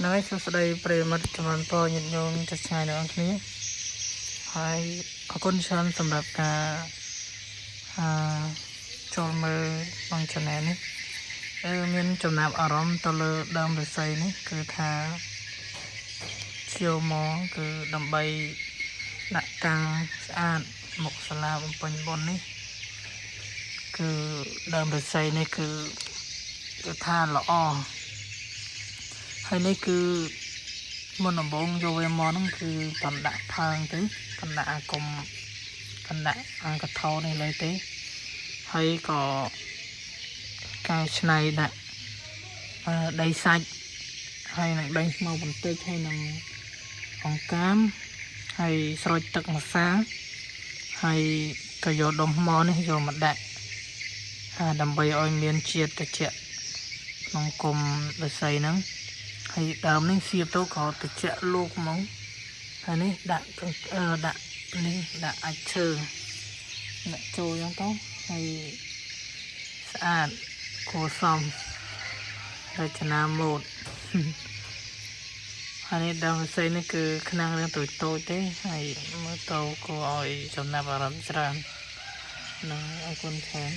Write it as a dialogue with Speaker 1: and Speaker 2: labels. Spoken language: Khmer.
Speaker 1: ហ្នឹងហើយសួស្តីប្រិយមិត្តជំនាន់ពរញាតិញោមចុះឆ្ងាយទាំងអស់គ្នាហើយអរគុណច្រើនសម្រាប់ការអឺចូលមើលក្នុង channel នេះអឺមានចំណាប់អារម្មណ៍ទៅលើដើមឫស្សីនេះគឺថាឈៀវមកគឺដើម្បីដាក់កាំងស្អាតមុខសាលាបំពេញបុណ្យនេះគឺដើមឫស្សីនេះគឺគឺថាល្អ ហើយនេះគឺមុនដំបូងយកវាមកហ្នឹងគឺតំដាក់ផើងទៅតំដាក់អាគុំតំដាក់អាកថោនេះលើទេហើយក៏កែច្នៃដាក់អឺដីសាច់ហើយនឹងដីស្មៅបន្តិចហើយនឹងអង្កាមហើយស្រូចទឹកម្សាហើយក៏យកដុំថ្មនេះយកមកដាក់អាដើម្បីឲ្យមានជាតិត្រជាក់ក្នុងគុំឫស្សីហ្នឹង ហើយដើមនេះសៀបទៅក៏ត្រជាក់លោកហ្មងហើយនេះដាក់អឺដាក់នេះដាក់អាចឈើដាក់ចូលយ៉ាងទៅហើយស្អាតគួរសមរចនាម៉ូដហើយនេះដើមផ្សេងនេះគឺខ្នាំងរឿងតូចតូចទេហើយមើលទៅគួរឲ្យចំណាប់អារម្មណ៍ច្រើននឹងអរគុណច្រើន